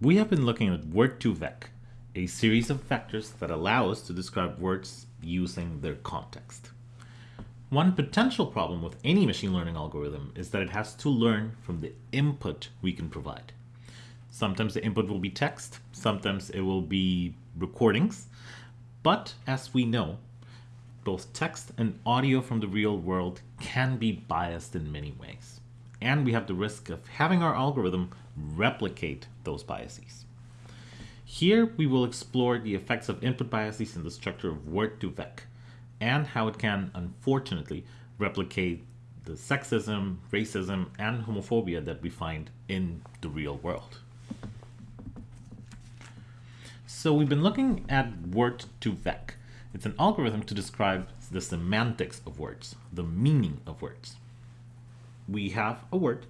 We have been looking at word2vec, a series of vectors that allow us to describe words using their context. One potential problem with any machine learning algorithm is that it has to learn from the input we can provide. Sometimes the input will be text, sometimes it will be recordings, but as we know, both text and audio from the real world can be biased in many ways. And we have the risk of having our algorithm replicate those biases. Here we will explore the effects of input biases in the structure of Word2Vec and how it can, unfortunately, replicate the sexism, racism, and homophobia that we find in the real world. So we've been looking at Word2Vec. It's an algorithm to describe the semantics of words, the meaning of words. We have a word,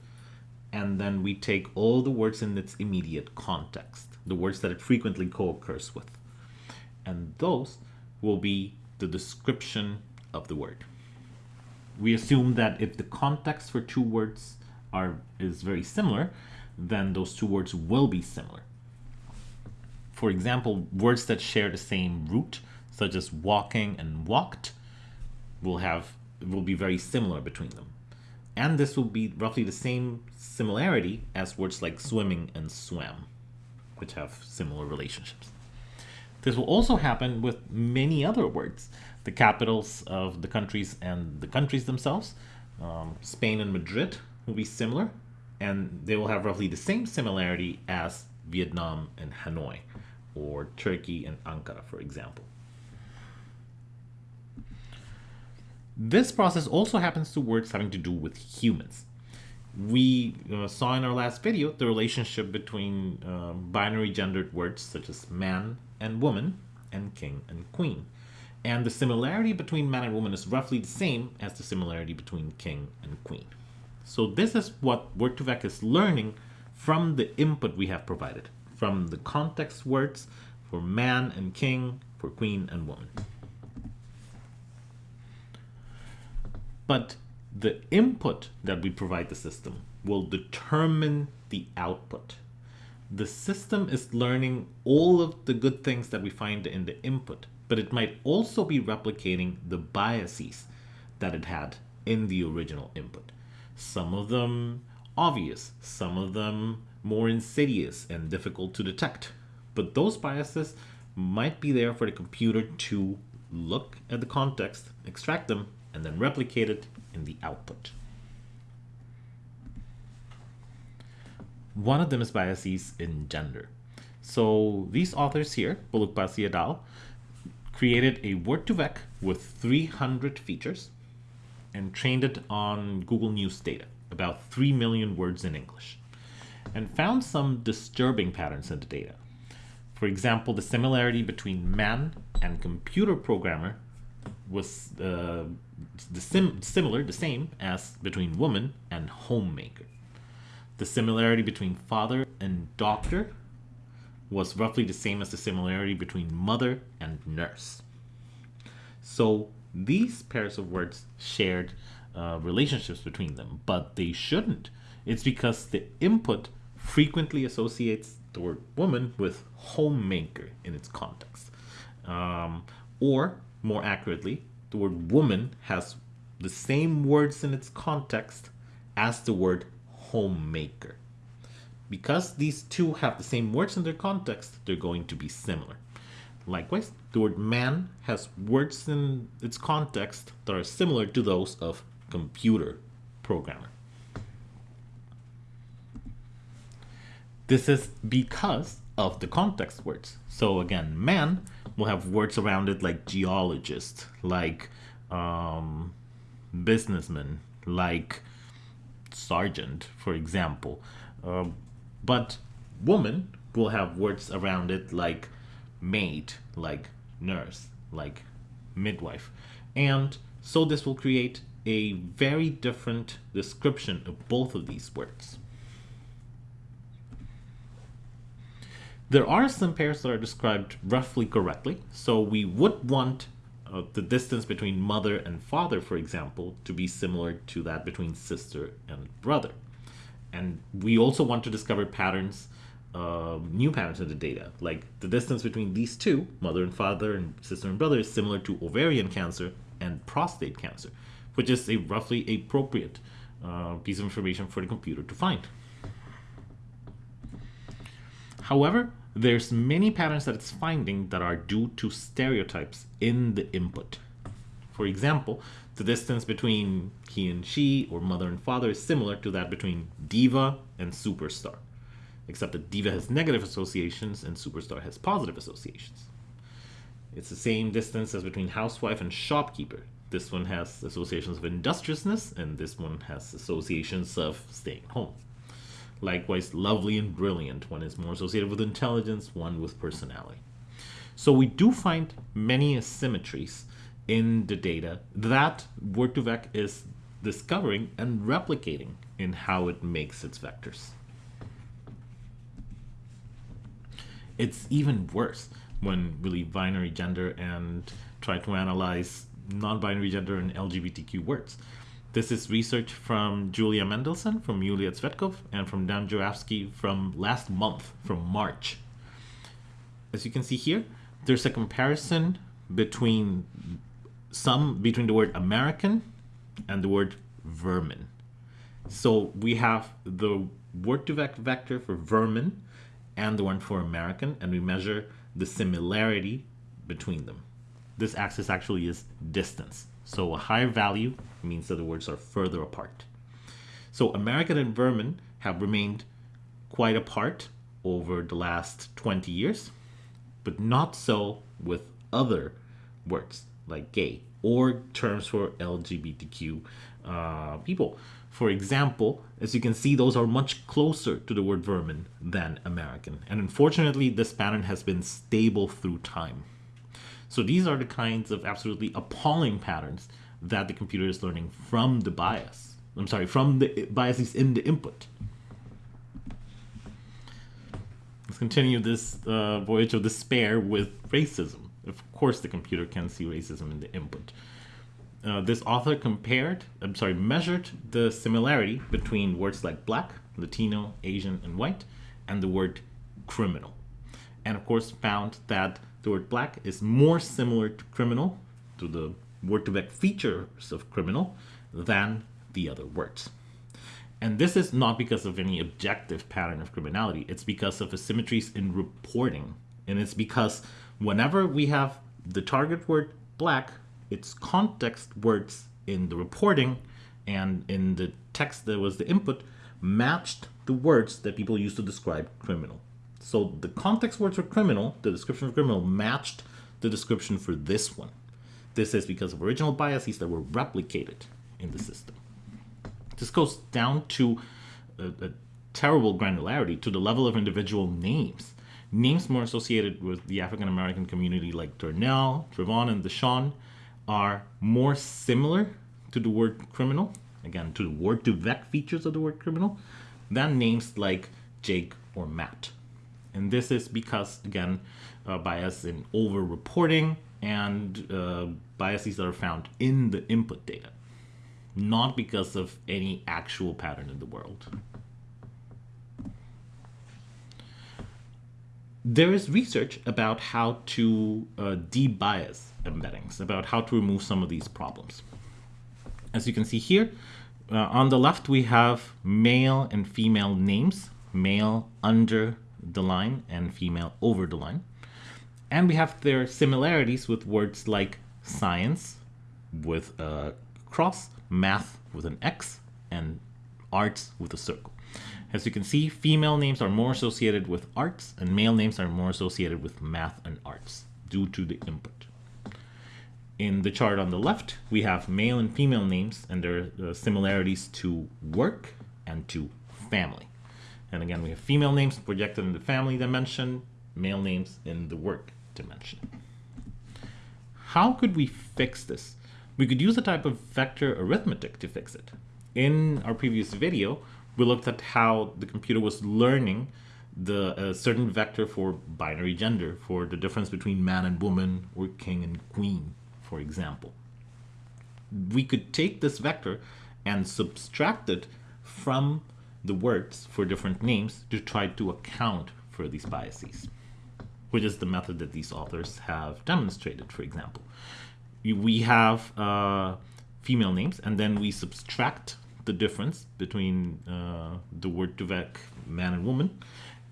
and then we take all the words in its immediate context, the words that it frequently co-occurs with. And those will be the description of the word. We assume that if the context for two words are is very similar, then those two words will be similar for example, words that share the same root, such as walking and walked, will have will be very similar between them. And this will be roughly the same similarity as words like swimming and swam, which have similar relationships. This will also happen with many other words, the capitals of the countries and the countries themselves. Um, Spain and Madrid will be similar, and they will have roughly the same similarity as Vietnam and Hanoi or Turkey and Ankara, for example. This process also happens to words having to do with humans. We uh, saw in our last video the relationship between uh, binary gendered words such as man and woman and king and queen. And the similarity between man and woman is roughly the same as the similarity between king and queen. So this is what Word2Vec is learning from the input we have provided from the context words for man and king, for queen and woman. But the input that we provide the system will determine the output. The system is learning all of the good things that we find in the input, but it might also be replicating the biases that it had in the original input. Some of them obvious, some of them more insidious and difficult to detect. But those biases might be there for the computer to look at the context, extract them, and then replicate it in the output. One of them is biases in gender. So these authors here, Bolukbasi et al., created a Word2Vec with 300 features and trained it on Google News data, about 3 million words in English and found some disturbing patterns in the data. For example, the similarity between man and computer programmer was uh, the sim similar, the same as between woman and homemaker. The similarity between father and doctor was roughly the same as the similarity between mother and nurse. So these pairs of words shared uh, relationships between them, but they shouldn't. It's because the input frequently associates the word woman with homemaker in its context. Um, or, more accurately, the word woman has the same words in its context as the word homemaker. Because these two have the same words in their context, they're going to be similar. Likewise, the word man has words in its context that are similar to those of computer programmer. This is because of the context words. So again, man will have words around it like geologist, like um, businessman, like sergeant, for example. Uh, but woman will have words around it like maid, like nurse, like midwife. And so this will create a very different description of both of these words. There are some pairs that are described roughly correctly, so we would want uh, the distance between mother and father, for example, to be similar to that between sister and brother. And we also want to discover patterns uh, new patterns in the data, like the distance between these two, mother and father and sister and brother, is similar to ovarian cancer and prostate cancer, which is a roughly appropriate uh, piece of information for the computer to find. However, there's many patterns that it's finding that are due to stereotypes in the input. For example, the distance between he and she or mother and father is similar to that between diva and superstar, except that diva has negative associations and superstar has positive associations. It's the same distance as between housewife and shopkeeper. This one has associations of industriousness and this one has associations of staying home. Likewise, lovely and brilliant. One is more associated with intelligence, one with personality. So we do find many asymmetries in the data that Word2Vec is discovering and replicating in how it makes its vectors. It's even worse when leave binary gender and try to analyze non-binary gender and LGBTQ words. This is research from Julia Mendelsohn from Yulia Tsvetkov and from Dan Jurafsky from last month, from March. As you can see here, there's a comparison between some between the word American and the word vermin. So we have the word2vec vector for vermin and the one for American, and we measure the similarity between them. This axis actually is distance. So a higher value means that the words are further apart. So American and vermin have remained quite apart over the last 20 years, but not so with other words like gay or terms for LGBTQ uh, people. For example, as you can see, those are much closer to the word vermin than American. And unfortunately, this pattern has been stable through time. So these are the kinds of absolutely appalling patterns that the computer is learning from the bias. I'm sorry, from the biases in the input. Let's continue this uh, voyage of despair with racism. Of course, the computer can see racism in the input. Uh, this author compared, I'm sorry, measured the similarity between words like black, Latino, Asian, and white, and the word criminal. And of course, found that the word black is more similar to criminal, to the word2vec features of criminal, than the other words. And this is not because of any objective pattern of criminality, it's because of asymmetries in reporting. And it's because whenever we have the target word black, its context words in the reporting and in the text that was the input matched the words that people use to describe criminal. So the context words for criminal, the description of criminal, matched the description for this one. This is because of original biases that were replicated in the system. This goes down to a, a terrible granularity to the level of individual names. Names more associated with the African American community like Darnell, Trevon, and Deshawn are more similar to the word criminal, again, to the word2vec features of the word criminal, than names like Jake or Matt. And this is because, again, uh, bias in over-reporting and uh, biases that are found in the input data, not because of any actual pattern in the world. There is research about how to uh, debias embeddings, about how to remove some of these problems. As you can see here, uh, on the left we have male and female names, male under the line and female over the line. And we have their similarities with words like science with a cross, math with an X, and arts with a circle. As you can see, female names are more associated with arts and male names are more associated with math and arts due to the input. In the chart on the left, we have male and female names and their uh, similarities to work and to family. And again, we have female names projected in the family dimension, male names in the work dimension. How could we fix this? We could use a type of vector arithmetic to fix it. In our previous video, we looked at how the computer was learning the uh, certain vector for binary gender, for the difference between man and woman or king and queen, for example. We could take this vector and subtract it from the words for different names to try to account for these biases, which is the method that these authors have demonstrated, for example. We have uh, female names, and then we subtract the difference between uh, the Word2Vec man and woman,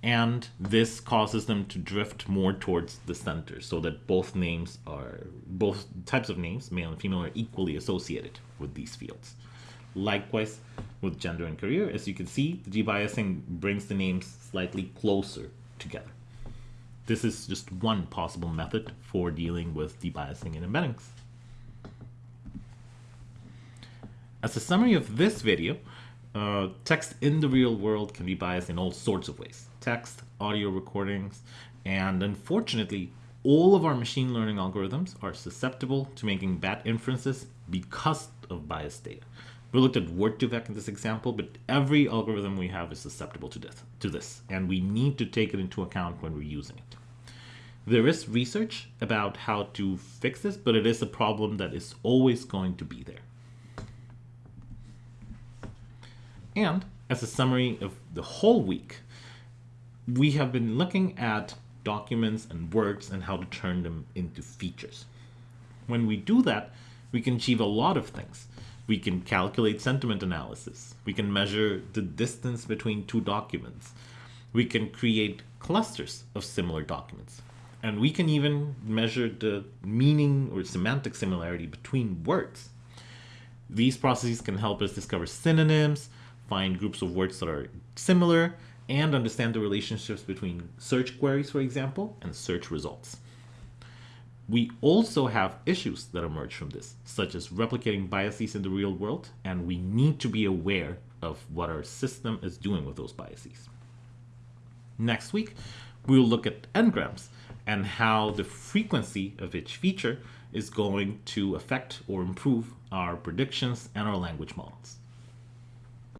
and this causes them to drift more towards the center so that both names are both types of names male and female are equally associated with these fields likewise with gender and career. As you can see the debiasing brings the names slightly closer together. This is just one possible method for dealing with debiasing in embeddings. As a summary of this video uh, text in the real world can be biased in all sorts of ways. Text, audio recordings, and unfortunately, all of our machine learning algorithms are susceptible to making bad inferences because of biased data. We looked at Word2Vec in this example, but every algorithm we have is susceptible to this, to this, and we need to take it into account when we're using it. There is research about how to fix this, but it is a problem that is always going to be there. And as a summary of the whole week, we have been looking at documents and words and how to turn them into features. When we do that, we can achieve a lot of things. We can calculate sentiment analysis. We can measure the distance between two documents. We can create clusters of similar documents. And we can even measure the meaning or semantic similarity between words. These processes can help us discover synonyms, find groups of words that are similar, and understand the relationships between search queries, for example, and search results. We also have issues that emerge from this, such as replicating biases in the real world, and we need to be aware of what our system is doing with those biases. Next week, we'll look at n-grams and how the frequency of each feature is going to affect or improve our predictions and our language models.